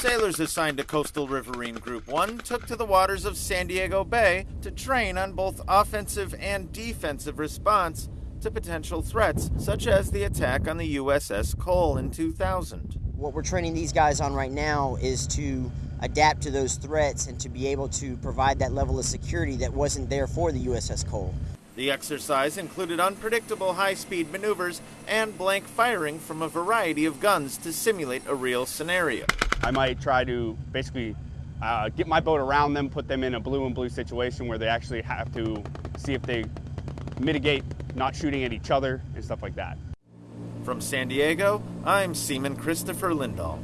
Sailors assigned to Coastal Riverine Group 1 took to the waters of San Diego Bay to train on both offensive and defensive response to potential threats, such as the attack on the USS Cole in 2000. What we're training these guys on right now is to adapt to those threats and to be able to provide that level of security that wasn't there for the USS Cole. The exercise included unpredictable high speed maneuvers and blank firing from a variety of guns to simulate a real scenario. I might try to basically uh, get my boat around them, put them in a blue and blue situation where they actually have to see if they mitigate not shooting at each other and stuff like that. From San Diego, I'm Seaman Christopher Lindahl.